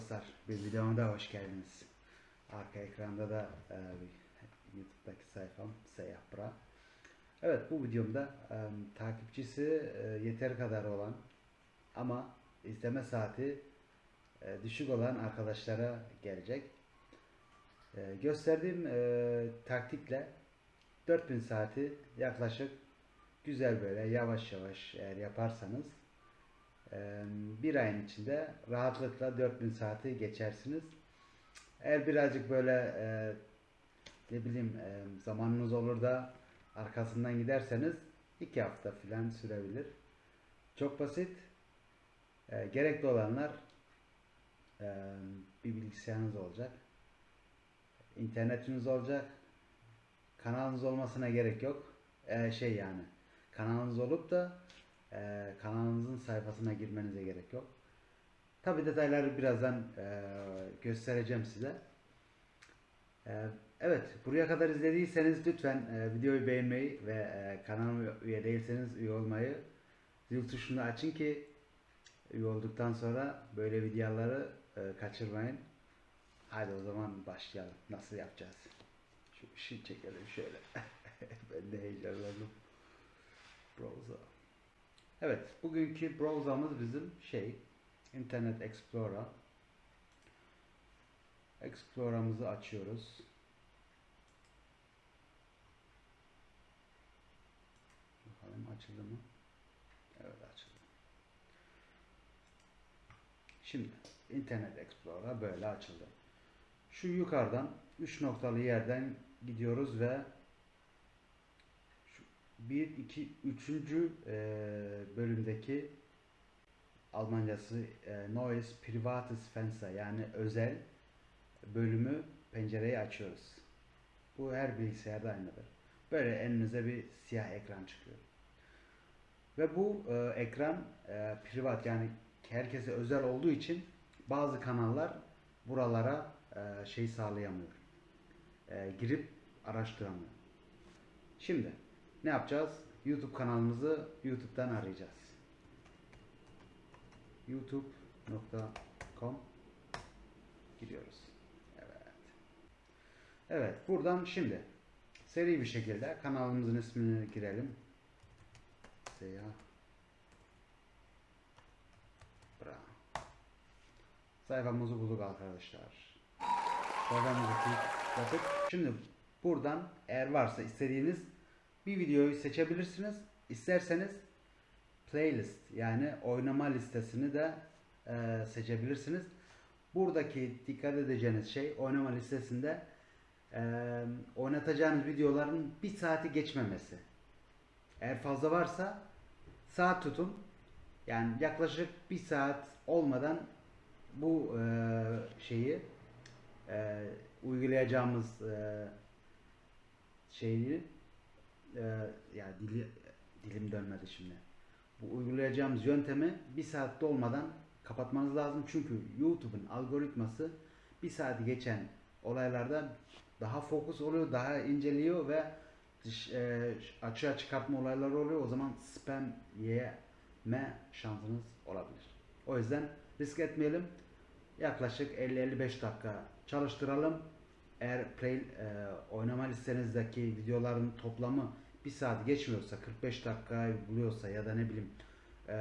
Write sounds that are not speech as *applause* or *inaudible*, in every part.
dostlar, bir videoma da hoş geldiniz. Arka ekranda da e, YouTube'daki sayfam Seyyah Bra. Evet bu videomda e, takipçisi e, yeter kadar olan ama izleme saati e, düşük olan arkadaşlara gelecek. E, gösterdiğim e, taktikle 4000 saati yaklaşık güzel böyle yavaş yavaş eğer yaparsanız bir ayın içinde rahatlıkla 4000 saati geçersiniz. Eğer birazcık böyle e, ne bileyim e, zamanınız olur da arkasından giderseniz iki hafta filan sürebilir. Çok basit. E, gerekli olanlar bir bilgisayarınız olacak. internetiniz olacak. Kanalınız olmasına gerek yok. E, şey yani kanalınız olup da e, kanalınızın sayfasına girmenize gerek yok. Tabi detayları birazdan e, göstereceğim size. E, evet, buraya kadar izlediyseniz lütfen e, videoyu beğenmeyi ve e, kanalıma üye değilseniz üye olmayı, zil tuşunu açın ki üye olduktan sonra böyle videoları e, kaçırmayın. Hadi o zaman başlayalım. Nasıl yapacağız? Şu ışığı çekelim şöyle. *laughs* ben de heyecanlandım. Browser. Evet, bugünkü browser'ımız bizim şey, Internet Explorer. Explorer'ımızı açıyoruz. Bakalım açıldı mı? Evet açıldı. Şimdi Internet Explorer böyle açıldı. Şu yukarıdan 3 noktalı yerden gidiyoruz ve 1, 2, 3. bölümdeki Almancası e, Neues Privates Fenster yani özel bölümü pencereyi açıyoruz. Bu her bilgisayarda aynıdır. Böyle elinize bir siyah ekran çıkıyor. Ve bu e, ekran e, privat yani herkese özel olduğu için bazı kanallar buralara e, şey sağlayamıyor. E, girip araştıramıyor. Şimdi ne yapacağız? YouTube kanalımızı YouTube'dan arayacağız. youtube.com giriyoruz. Evet. Evet, buradan şimdi seri bir şekilde kanalımızın ismini girelim. Seya Bra. Sayfamızı bulduk arkadaşlar. Sayfamızı tıkladık. Şimdi buradan eğer varsa istediğiniz bir videoyu seçebilirsiniz. İsterseniz playlist yani oynama listesini de e, seçebilirsiniz. Buradaki dikkat edeceğiniz şey oynama listesinde e, oynatacağınız videoların bir saati geçmemesi. Eğer fazla varsa saat tutun. Yani yaklaşık bir saat olmadan bu e, şeyi e, uygulayacağımız e, şeyi e, yani dili, dilim dönmedi şimdi. Bu uygulayacağımız yöntemi bir saatte olmadan kapatmanız lazım. Çünkü YouTube'un algoritması bir saati geçen olaylarda daha fokus oluyor, daha inceliyor ve dış, e, açığa çıkartma olayları oluyor. O zaman spam yeme şansınız olabilir. O yüzden risk etmeyelim. Yaklaşık 50-55 dakika çalıştıralım. Eğer play e, oynama listenizdeki videoların toplamı bir saat geçmiyorsa 45 dakikayı buluyorsa ya da ne bileyim e,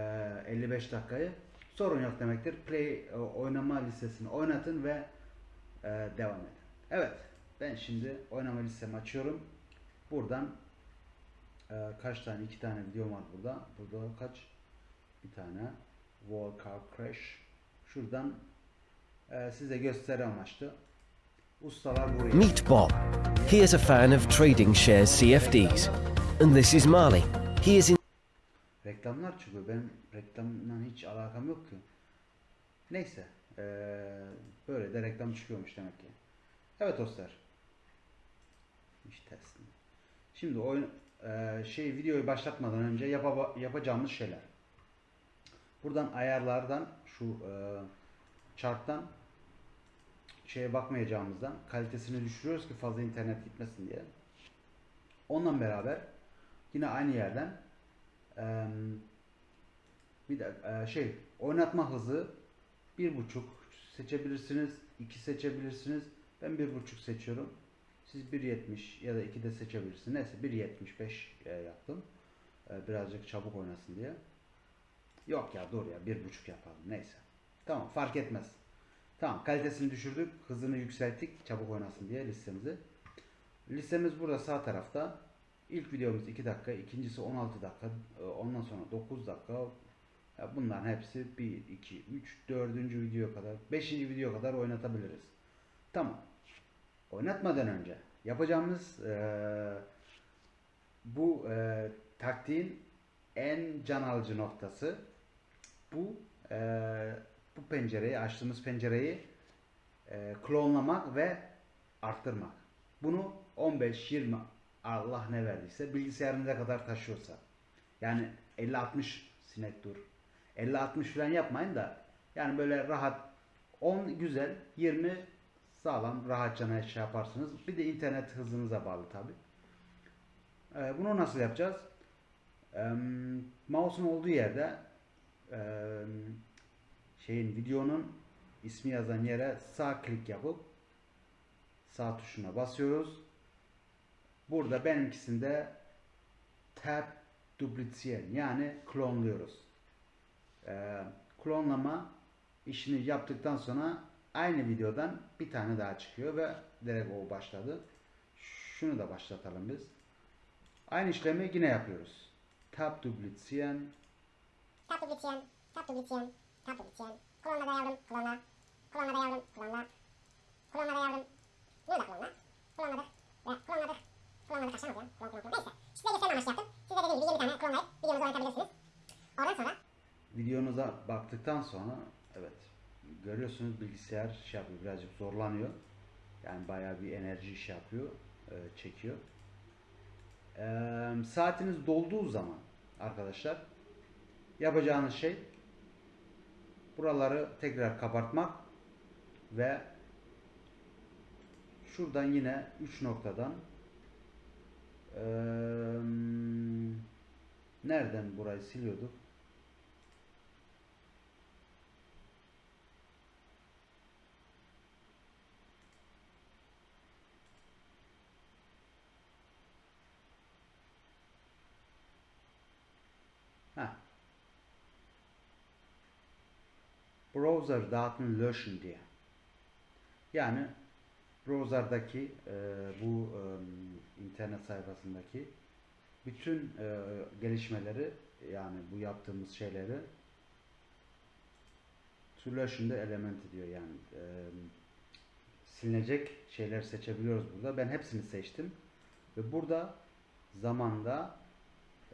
55 dakikayı sorun yok demektir. Play oynama listesini oynatın ve devam edin. Evet ben şimdi oynama listemi açıyorum. Buradan kaç tane? iki tane video var burada. Burada kaç? Bir tane. Wall Car Crash. Şuradan size gösteri amaçlı. Ustalar buraya. Meet Bob. He is a fan of trading shares CFDs. And this is Marley. He is in Reklamlar çıkıyor. Benim reklamla hiç alakam yok ki. Neyse. eee, böyle de reklam çıkıyormuş demek ki. Evet dostlar. İş tersine. Şimdi oyun eee, şey videoyu başlatmadan önce yapa- yapacağımız şeyler. Buradan ayarlardan şu eee charttan şeye bakmayacağımızdan kalitesini düşürüyoruz ki fazla internet gitmesin diye. Onunla beraber yine aynı yerden bir de şey oynatma hızı bir buçuk seçebilirsiniz. 2 seçebilirsiniz. Ben 1.5 seçiyorum. Siz 1.70 ya da 2 de seçebilirsiniz. Neyse 1.75 e, yaptım. Birazcık çabuk oynasın diye. Yok ya dur ya 1.5 yapalım. Neyse. Tamam fark etmez. Tamam kalitesini düşürdük. Hızını yükselttik. Çabuk oynasın diye listemizi. Listemiz burada sağ tarafta. İlk videomuz 2 dakika, ikincisi 16 dakika, e, ondan sonra 9 dakika. Bunların hepsi 1, 2, 3, 4. video kadar, 5. video kadar oynatabiliriz. Tamam. Oynatmadan önce yapacağımız e, bu e, taktiğin en can alıcı noktası bu e, bu pencereyi açtığımız pencereyi e, klonlamak ve arttırmak. Bunu 15 20 Allah ne verdiyse bilgisayarınıza kadar taşıyorsa. Yani 50 60 sinek dur. 50 60 falan yapmayın da yani böyle rahat 10 güzel 20 sağlam rahatça şey yaparsınız. Bir de internet hızınıza bağlı tabi. Ee, bunu nasıl yapacağız? Ee, mouse'un olduğu yerde e, şeyin videonun ismi yazan yere sağ klik yapıp sağ tuşuna basıyoruz. Burada benimkisinde tab duplizieren yani klonluyoruz. Ee, klonlama işini yaptıktan sonra aynı videodan bir tane daha çıkıyor ve direkt o başladı. Şunu da başlatalım biz. Aynı işlemi yine yapıyoruz. Tab duplizieren Tab duplizieren, tab duplizieren, tab duplizieren. Klonla da yavrum, klonla. Klonla da yavrum, klonla. Klonla da yavrum. Bunu da klonla. Klonladık. Ve klonladık. Klonladık aşağı mı ya? Klon klon klon. Neyse. Size gösterme amaçlı yaptım. Size dediğim gibi 20 tane klonlayıp videonuzu oynatabilirsiniz. Oradan sonra videonuza baktıktan sonra evet görüyorsunuz bilgisayar şey yapıyor birazcık zorlanıyor. Yani bayağı bir enerji şey yapıyor, e, çekiyor. E, saatiniz dolduğu zaman arkadaşlar yapacağınız şey buraları tekrar kapatmak ve şuradan yine 3 noktadan e, nereden burayı siliyorduk? Ha. Browser Daten löschen diye. Yani browser'daki e, bu e, internet sayfasındaki bütün e, gelişmeleri yani bu yaptığımız şeyleri de element diyor yani e, silinecek şeyler seçebiliyoruz burada. Ben hepsini seçtim ve burada zamanda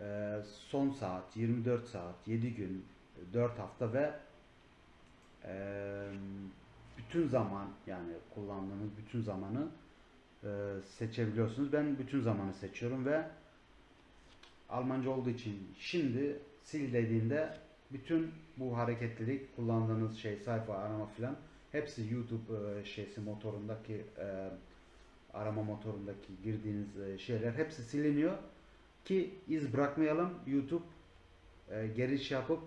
e, son saat, 24 saat, 7 gün, 4 hafta ve e, bütün zaman yani kullandığınız bütün zamanı e, seçebiliyorsunuz. Ben bütün zamanı seçiyorum ve Almanca olduğu için şimdi sil dediğinde bütün bu hareketlilik kullandığınız şey sayfa arama filan hepsi YouTube e, şeysi motorundaki e, arama motorundaki girdiğiniz e, şeyler hepsi siliniyor ki iz bırakmayalım YouTube e, geri şey yapıp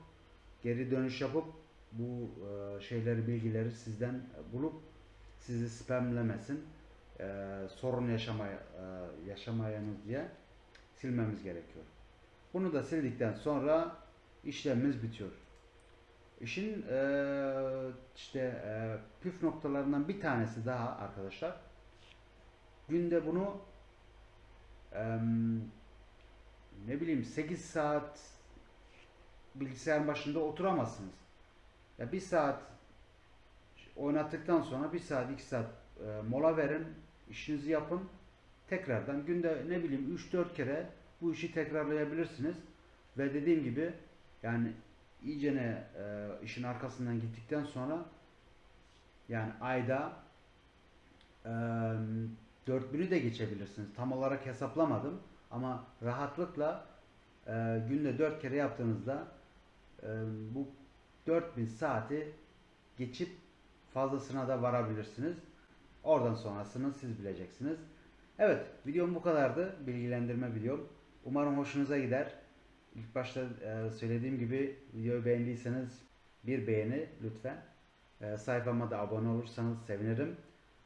geri dönüş yapıp bu e, şeyleri bilgileri sizden bulup sizi spamlemesin e, sorun yaşamaya e, yaşamayanız diye silmemiz gerekiyor. Bunu da sildikten sonra işlemimiz bitiyor. İşin e, işte püf noktalarından bir tanesi daha arkadaşlar. Günde bunu ne bileyim 8 saat bilgisayar başında oturamazsınız. Ya bir saat oynattıktan sonra bir saat iki saat e, mola verin, işinizi yapın. Tekrardan günde ne bileyim 3-4 kere bu işi tekrarlayabilirsiniz. Ve dediğim gibi yani iyicene e, işin arkasından gittikten sonra yani ayda e, 4000'ü de geçebilirsiniz. Tam olarak hesaplamadım ama rahatlıkla e, günde 4 kere yaptığınızda e, bu 4000 saati geçip fazlasına da varabilirsiniz. Oradan sonrasını siz bileceksiniz. Evet, videom bu kadardı. Bilgilendirme videom. Umarım hoşunuza gider. İlk başta e, söylediğim gibi videoyu beğendiyseniz bir beğeni lütfen. Ee, sayfama da abone olursanız sevinirim.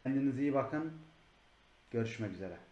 Kendinize iyi bakın. Görüşmek üzere.